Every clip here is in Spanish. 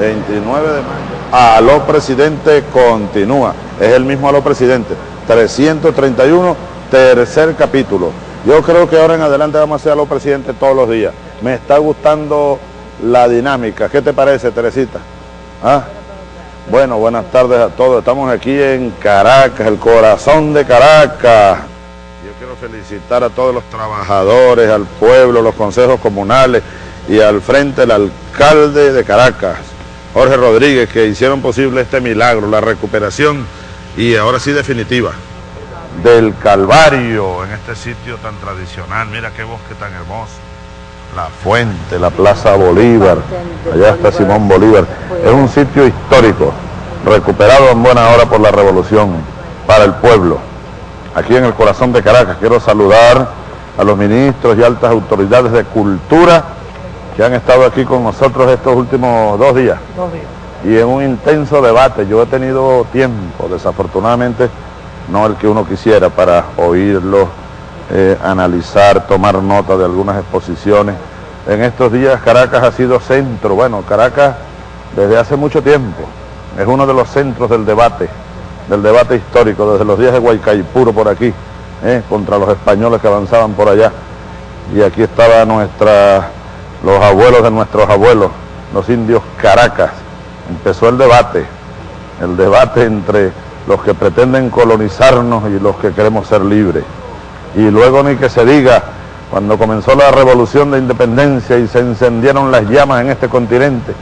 29 de mayo. Aló presidente continúa. Es el mismo aló presidente. 331, tercer capítulo. Yo creo que ahora en adelante vamos a hacer aló presidente todos los días. Me está gustando la dinámica. ¿Qué te parece, Teresita? ¿Ah? Bueno, buenas tardes a todos. Estamos aquí en Caracas, el corazón de Caracas. Yo quiero felicitar a todos los trabajadores, al pueblo, los consejos comunales y al frente el alcalde de Caracas, Jorge Rodríguez, que hicieron posible este milagro, la recuperación y ahora sí definitiva del Calvario en este sitio tan tradicional. Mira qué bosque tan hermoso. La fuente, la Plaza Bolívar, allá está Simón Bolívar. Es un sitio histórico, recuperado en buena hora por la revolución, para el pueblo. Aquí en el corazón de Caracas quiero saludar a los ministros y altas autoridades de cultura que han estado aquí con nosotros estos últimos dos días. Dos días. Y en un intenso debate, yo he tenido tiempo, desafortunadamente, no el que uno quisiera, para oírlo, eh, analizar, tomar nota de algunas exposiciones. En estos días Caracas ha sido centro, bueno, Caracas desde hace mucho tiempo es uno de los centros del debate, del debate histórico, desde los días de Guaycaipuro por aquí, eh, contra los españoles que avanzaban por allá. Y aquí estaban nuestra, los abuelos de nuestros abuelos, los indios Caracas. Empezó el debate, el debate entre los que pretenden colonizarnos y los que queremos ser libres. Y luego ni que se diga, cuando comenzó la revolución de independencia y se encendieron las llamas en este continente,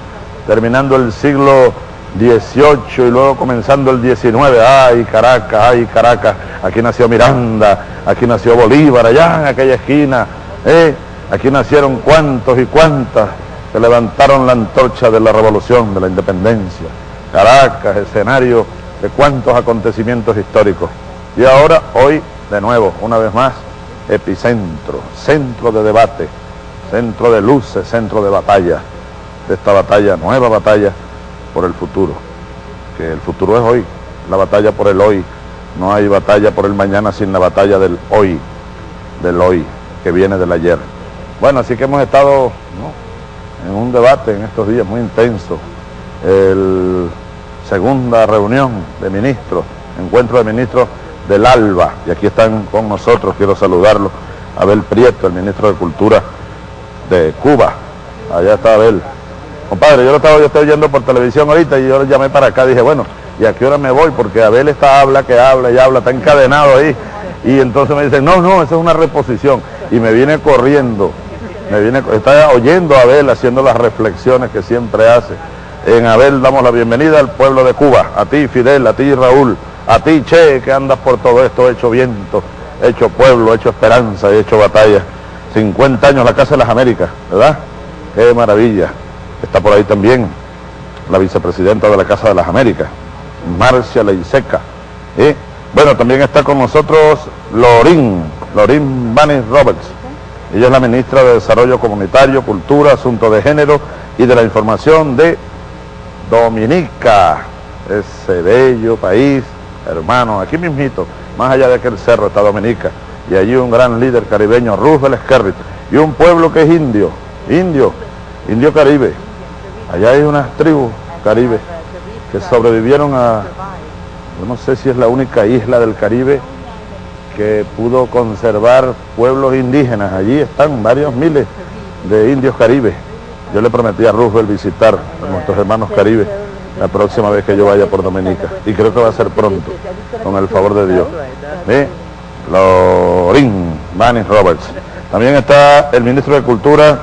terminando el siglo XVIII y luego comenzando el XIX, ay Caracas, ay Caracas, aquí nació Miranda, aquí nació Bolívar, allá en aquella esquina, ¿eh? Aquí nacieron cuantos y cuantas que levantaron la antorcha de la revolución, de la independencia. Caracas, escenario de cuántos acontecimientos históricos. Y ahora, hoy, de nuevo, una vez más, epicentro, centro de debate, centro de luces, centro de batalla, de esta batalla, nueva batalla por el futuro, que el futuro es hoy, la batalla por el hoy, no hay batalla por el mañana sin la batalla del hoy, del hoy, que viene del ayer. Bueno, así que hemos estado en un debate en estos días muy intenso, el segunda reunión de ministros, encuentro de ministros del ALBA, y aquí están con nosotros, quiero saludarlo, Abel Prieto, el ministro de Cultura de Cuba, allá está Abel. Compadre, yo lo estaba, yo estoy oyendo por televisión ahorita y yo lo llamé para acá, dije, bueno, ¿y a qué hora me voy? Porque Abel está, habla, que habla y habla, está encadenado ahí. Y entonces me dicen, no, no, esa es una reposición. Y me viene corriendo, me viene, está oyendo a Abel haciendo las reflexiones que siempre hace en Abel damos la bienvenida al pueblo de Cuba, a ti Fidel, a ti Raúl, a ti Che, que andas por todo esto, hecho viento, hecho pueblo, hecho esperanza y hecho batalla. 50 años la Casa de las Américas, ¿verdad? Qué maravilla. Está por ahí también la vicepresidenta de la Casa de las Américas, Marcia Leiseca. ¿eh? Bueno, también está con nosotros Lorín, Lorín Banis Roberts. Ella es la ministra de Desarrollo Comunitario, Cultura, Asuntos de Género y de la Información de Dominica, ese bello país, hermano, aquí mismito, más allá de aquel cerro está Dominica, y allí un gran líder caribeño, Roosevelt Skerrit, y un pueblo que es indio, indio, indio caribe. Allá hay unas tribus caribe que sobrevivieron a, no sé si es la única isla del Caribe que pudo conservar pueblos indígenas. Allí están varios miles de indios caribes yo le prometí a Roosevelt visitar a nuestros hermanos Caribe la próxima vez que yo vaya por Dominica. Y creo que va a ser pronto, con el favor de Dios. ¿Eh? Lorín Manning Roberts. También está el ministro de Cultura,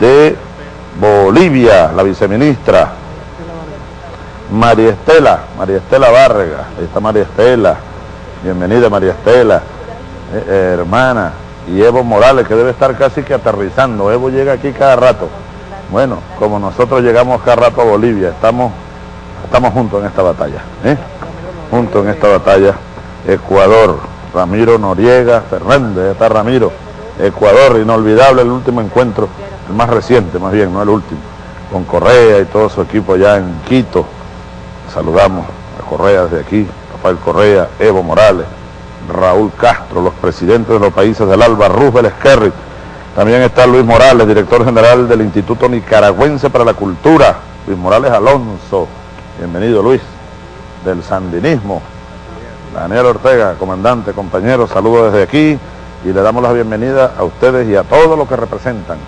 de Bolivia, la viceministra, María Estela, María Estela Vargas, ahí está María Estela, bienvenida María Estela, eh, hermana, y Evo Morales, que debe estar casi que aterrizando. Evo llega aquí cada rato. Bueno, como nosotros llegamos cada rato a Bolivia, estamos, estamos juntos en esta batalla. ¿eh? Juntos en esta batalla. Ecuador, Ramiro Noriega, Fernández, está Ramiro. Ecuador, inolvidable el último encuentro, el más reciente más bien, no el último, con Correa y todo su equipo allá en Quito. Saludamos a Correa desde aquí, Rafael Correa, Evo Morales, Raúl Castro, los presidentes de los países del ALBA, Roosevelt Esquerri. También está Luis Morales, director general del Instituto Nicaragüense para la Cultura. Luis Morales Alonso, bienvenido Luis, del Sandinismo. Daniel Ortega, comandante, compañero, saludos desde aquí y le damos la bienvenida a ustedes y a todos los que representan.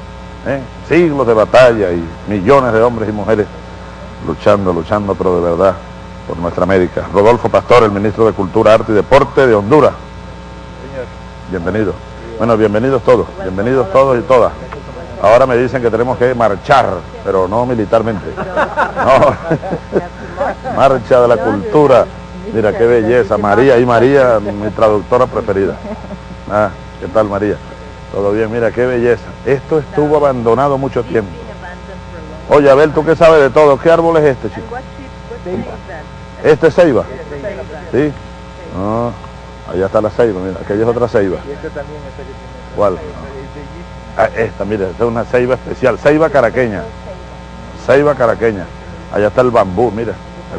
¿eh? Siglos de batalla y millones de hombres y mujeres luchando, luchando, pero de verdad, por nuestra América. Rodolfo Pastor, el ministro de Cultura, Arte y Deporte de Honduras. Bienvenido. Bueno, bienvenidos todos, bienvenidos todos y todas. Ahora me dicen que tenemos que marchar, pero no militarmente. No. Marcha de la cultura. Mira qué belleza. María y María, mi traductora preferida. Ah, ¿qué tal María? Todo bien, mira qué belleza. Esto estuvo abandonado mucho tiempo. Oye, a ver, tú qué sabes de todo. ¿Qué árbol es este, chico? ¿Este es ceiba? ¿Sí? No, allá está la ceiba, mira, aquella es otra ceiba. ¿Cuál? Ah, esta, mira, esta es una ceiba especial, ceiba caraqueña. Ceiba caraqueña. Allá está el bambú, mira,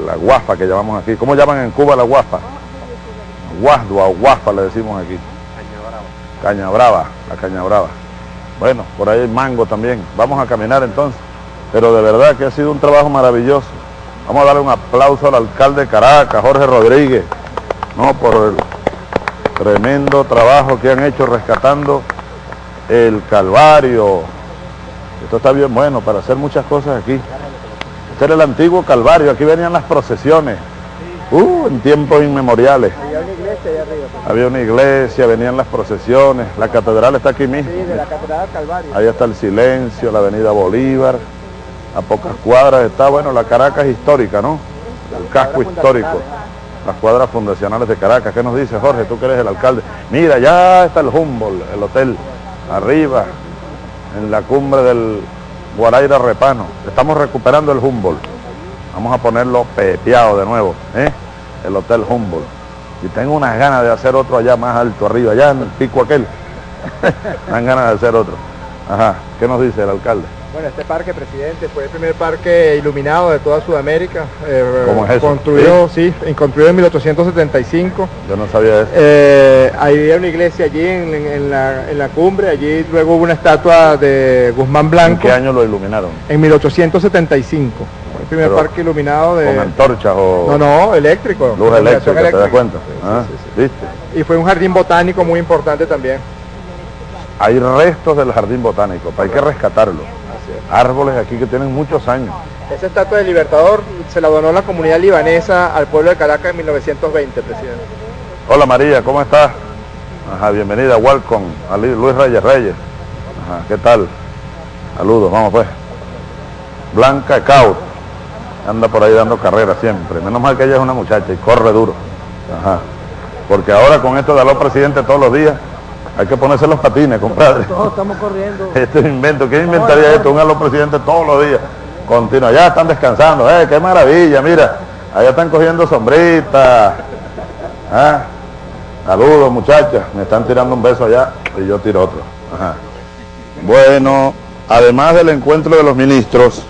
la guafa que llamamos aquí. ¿Cómo llaman en Cuba la guafa? Guasdua o guafa le decimos aquí. Caña brava, la caña brava. Bueno, por ahí hay mango también. Vamos a caminar entonces. Pero de verdad que ha sido un trabajo maravilloso. Vamos a darle un aplauso al alcalde de Caracas, Jorge Rodríguez, ¿no? por el tremendo trabajo que han hecho rescatando el Calvario. Esto está bien bueno para hacer muchas cosas aquí. Este era el antiguo Calvario, aquí venían las procesiones, uh, en tiempos inmemoriales. Había una iglesia allá arriba. Había una iglesia, venían las procesiones, la catedral está aquí mismo. Sí, de la Catedral Calvario. Ahí está el silencio, la avenida Bolívar, a pocas cuadras está, bueno, la Caracas histórica, ¿no? El casco histórico, las cuadras fundacionales de Caracas. ¿Qué nos dice Jorge, tú que eres el alcalde? Mira, ya está el Humboldt, el hotel, arriba, en la cumbre del Guaraira Repano. Estamos recuperando el Humboldt. Vamos a ponerlo pepeado de nuevo, ¿eh? El hotel Humboldt. Y tengo unas ganas de hacer otro allá más alto, arriba, allá en el pico aquel. Dan ganas de hacer otro. Ajá, ¿qué nos dice el alcalde? Bueno, este parque, presidente, fue el primer parque iluminado de toda Sudamérica. eh, ¿Cómo es eso? Construido, sí, en- construido en 1875. Yo no sabía eso. Eh, había una iglesia allí en, en- en la, en la cumbre, allí luego hubo una estatua de Guzmán ¿En Blanco qué año lo iluminaron? en 1875. Fue el primer Pero, parque iluminado de... ¿Con antorchas o No, no, eléctrico. luz iluminación eléctrica, te das cuenta? Sí, sí, Ah, sí, sí. ¿Viste? Y fue un jardín botánico muy importante también. Hay restos del jardín botánico, hay que rescatarlo. Árboles aquí que tienen muchos años. Esa estatua del Libertador se la donó la comunidad libanesa al pueblo de Caracas en 1920, presidente. Hola María, ¿cómo estás? Ajá, bienvenida, welcome, a Lu- Luis Reyes Reyes. Ajá, ¿qué tal? Saludos, vamos pues. Blanca Caut, anda por ahí dando carrera siempre. Menos mal que ella es una muchacha y corre duro. Ajá. Porque ahora con esto de los presidente todos los días, hay que ponerse los patines, compadre. Todos estamos corriendo. Este invento, ¿quién inventaría esto? Un a los presidentes todos los días, continuo. Ya están descansando, ¡eh, qué maravilla! Mira, allá están cogiendo sombritas. ¿Ah? Saludos, muchachas. Me están tirando un beso allá y yo tiro otro. Ajá. Bueno, además del encuentro de los ministros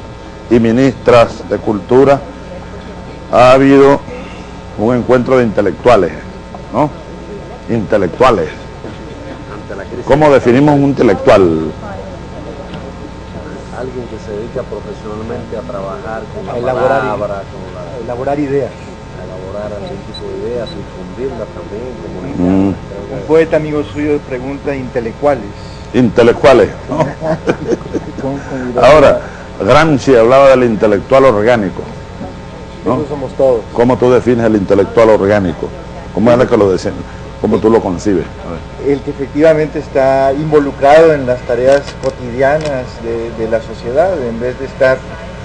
y ministras de cultura, ha habido un encuentro de intelectuales, ¿no? Intelectuales. ¿Cómo definimos un intelectual? alguien que se dedica profesionalmente a trabajar con la A elaborar palabra, con la, elaborar ideas. a elaborar algún tipo de ideas, difundirlas también, Mm, comunicarlas. Creo Un poeta amigo suyo pregunta intelectuales. intelectuales. ¿no? Ahora, Gramsci hablaba del intelectual orgánico. ¿no? Eso somos todos. ¿Cómo tú defines el intelectual orgánico? ¿Cómo es que lo decían? ¿Cómo tú lo concibes? A ver. El que efectivamente está involucrado en las tareas cotidianas de, de la sociedad, en vez de estar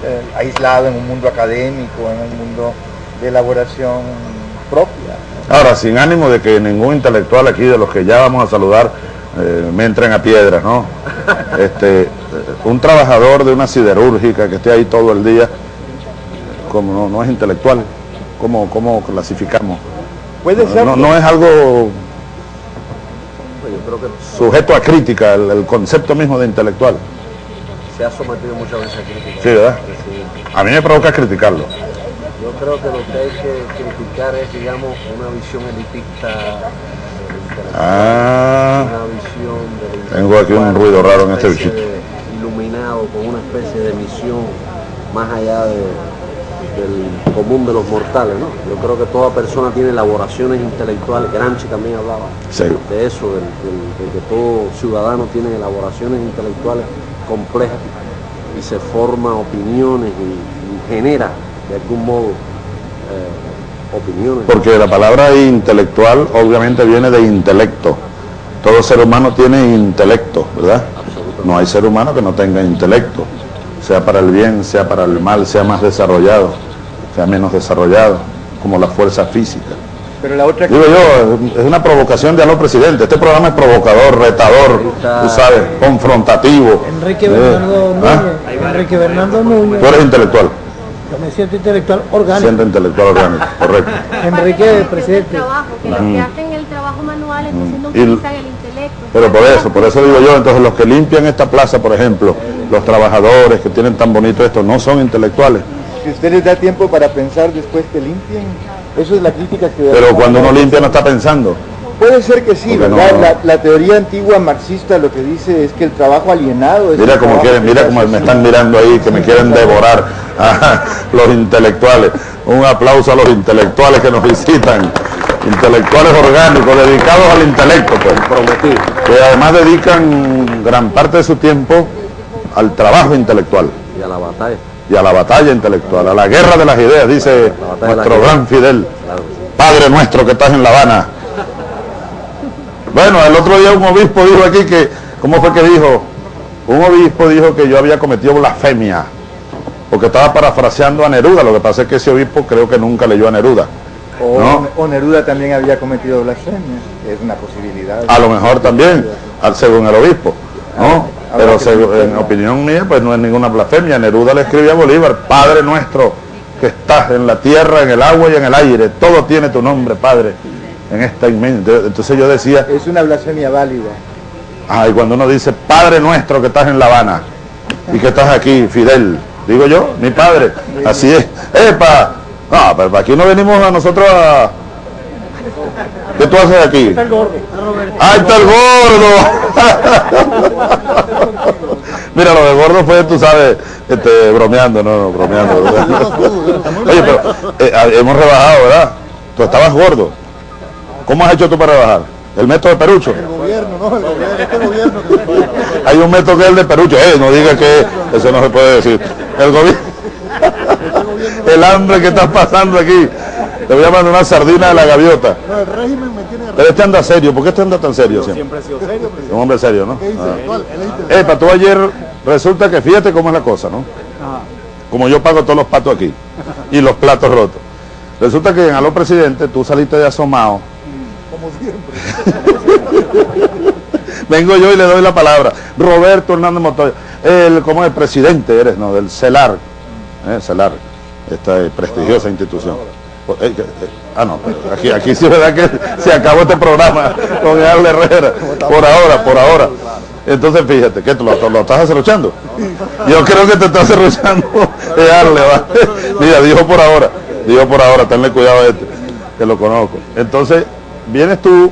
eh, aislado en un mundo académico, en un mundo de elaboración propia. ¿no? Ahora, sin ánimo de que ningún intelectual aquí de los que ya vamos a saludar eh, me entren a piedras, ¿no? Este, eh, un trabajador de una siderúrgica que esté ahí todo el día, como no, no es intelectual, ¿cómo, cómo clasificamos? Puede ser. No, no es algo creo que sujeto a crítica, el, el concepto mismo de intelectual. se ha sometido muchas veces a críticas. Sí, ¿verdad? A mí me provoca criticarlo. Yo creo que lo que hay que criticar es, digamos, una visión elitista. Ah. Una visión de Tengo aquí un ruido raro en este bichito. Iluminado con una especie de misión más allá de, del común de los mortales, ¿no? Yo creo que toda persona tiene elaboraciones intelectuales, Gramsci también hablaba Sí. de eso, de que todo ciudadano tiene elaboraciones intelectuales complejas y se forma opiniones y, y genera de algún modo eh, opiniones. Porque la palabra intelectual obviamente viene de intelecto. Todo ser humano tiene intelecto, ¿verdad? No hay ser humano que no tenga intelecto, sea para el bien, sea para el mal, sea más desarrollado, sea menos desarrollado, como la fuerza física. Pero la otra Digo yo, es una provocación de a los presidente. Este programa es provocador, retador, tú sabes, confrontativo. Enrique Eh, Bernardo ¿ah? Núñez. Enrique Bernardo Núñez. Tú eres intelectual, Yo me siento intelectual orgánico. siente intelectual orgánico, correcto. Enrique, El presidente. trabajo, que los que hacen el trabajo manual entonces no Y- utilizan el intelecto. Pero por eso, por eso digo yo, entonces los que limpian esta plaza, por ejemplo, los trabajadores que tienen tan bonito esto, no son intelectuales. Si usted les da tiempo para pensar después que limpien, eso es la crítica que... Pero cuando uno limpia no está pensando. Puede ser que sí, Porque no- ¿verdad? La, la teoría antigua marxista lo que dice es que el trabajo alienado es... Mira como quieren, que mira como me están mirando ahí, que me quieren devorar a los intelectuales. Un aplauso a los intelectuales que nos visitan. Intelectuales orgánicos, dedicados al intelecto, pues. prometido. Que además dedican gran parte de su tiempo al trabajo intelectual. Y a la batalla. Y a la batalla intelectual, a la guerra de las ideas, dice La nuestro gran Fidel, Claro que sí. Padre nuestro que estás en La Habana. Bueno, el otro día un obispo dijo aquí que, ¿cómo fue que dijo? Un obispo dijo que yo había cometido blasfemia, porque estaba parafraseando a Neruda, lo que pasa es que ese obispo creo que nunca leyó a Neruda. O, ¿no? o Neruda también había cometido blasfemia, es una posibilidad. A lo mejor también, al- según el obispo, ¿no? Ah, Pero en opinión mía, pues no es ninguna blasfemia. Neruda le escribía a Bolívar, Padre nuestro, que estás en la tierra, en el agua y en el aire, todo tiene tu nombre, Padre, en esta inmensa. Entonces yo decía, Es una blasfemia válida. ay, cuando uno dice, Padre nuestro, que estás en La Habana y que estás aquí, Fidel, digo yo, mi padre, así es. ¡Epa! No, pero aquí no venimos a nosotros a... ¿Qué tú haces aquí? Está el gordo. ¡Ahí está el gordo! Mira, lo de gordo fue, tú sabes, este, bromeando, no, no, bromeando. Oye, pero eh, ah, hemos rebajado, ¿verdad? Tú estabas gordo. ¿Cómo has hecho tú para rebajar? ¿El método de Perucho? gobierno, no, el gobierno, este gobierno Hay un método que es el de Perucho. Eh, no digas que eso no se puede decir. El gobierno... El hambre que estás pasando aquí. Te voy a mandar una sardina de la gaviota. no, el régimen me tiene Pero este anda serio. ¿Por qué este anda tan serio siempre? siempre he sido serio, presidente. Un hombre serio, ¿no? ¿Qué dice? Ah. Es. Epa, tú ayer resulta que fíjate cómo es la cosa, ¿no? Como yo pago todos los patos aquí y los platos rotos. Resulta que en Aló Presidente tú saliste de asomado. Como siempre. Vengo yo y le doy la palabra. Roberto Hernández Montoya, el, como el presidente eres, ¿no? Del CELAR. ¿eh? CELAR, esta prestigiosa institución. Eh, eh, ah, no, aquí, aquí sí verdad que se acabó este programa con Earle Herrera. Por ahora, por ahora. Entonces fíjate, que lo, lo estás acerruchando. Yo creo que te estás acerruchando. Earle, va. Mira, dijo por ahora, dijo por ahora, tenle cuidado a este, que lo conozco. Entonces, vienes tú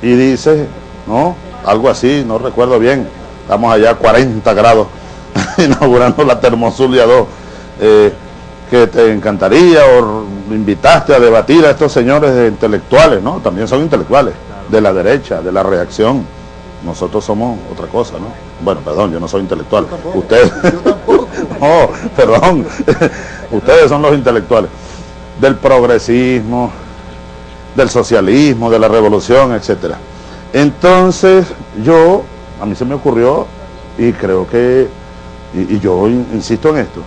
y dices, ¿no? Algo así, no recuerdo bien. Estamos allá a 40 grados inaugurando la Termozulia 2. eh, que te encantaría o invitaste a debatir a estos señores de intelectuales, ¿no? También son intelectuales, de la derecha, de la reacción. Nosotros somos otra cosa, ¿no? Bueno, perdón, yo no soy intelectual. Ustedes. no, perdón. Ustedes son los intelectuales. Del progresismo, del socialismo, de la revolución, etcétera. Entonces, yo, a mí se me ocurrió, y creo que, y, y yo in- insisto en esto,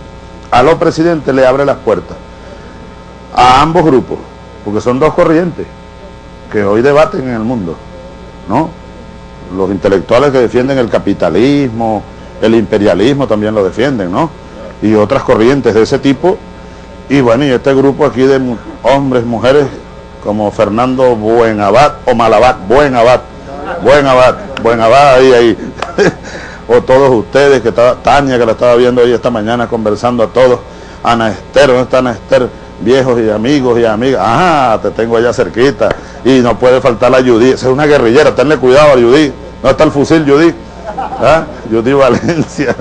a los presidentes le abre las puertas a ambos grupos, porque son dos corrientes que hoy debaten en el mundo, ¿no? Los intelectuales que defienden el capitalismo, el imperialismo también lo defienden, ¿no? Y otras corrientes de ese tipo. Y bueno, y este grupo aquí de hombres, mujeres, como Fernando Buenabad o Malabad, Buenabad, Buenabad, Buenabad, ahí, ahí. o todos ustedes, que estaba, Tania que la estaba viendo ahí esta mañana conversando a todos, Ana Esther, ¿dónde está Ana Esther? viejos y amigos y amigas. Ajá, te tengo allá cerquita. Y no puede faltar la Judy. Esa es una guerrillera, tenle cuidado a Judy. No está el fusil Judy. ¿Ah? Judy Valencia.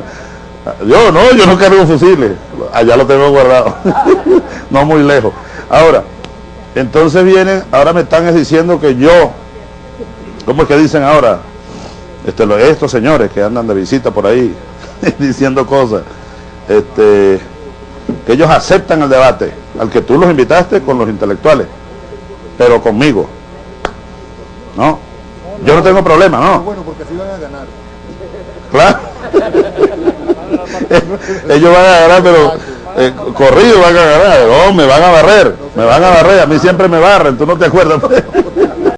Yo no, yo no cargo fusiles. Allá lo tengo guardado. no muy lejos. Ahora, entonces vienen, ahora me están diciendo que yo, ¿cómo es que dicen ahora? Este, lo- estos señores que andan de visita por ahí diciendo cosas, este, que ellos aceptan el debate, al que tú los invitaste con los intelectuales, pero conmigo. ¿No? Yo no tengo problema, ¿no? Bueno, porque así van a ganar. Claro. Ellos van a ganar, pero eh, corrido van a ganar. No, me van a barrer. Me van a barrer. A mí siempre me barren. ¿Tú no te acuerdas?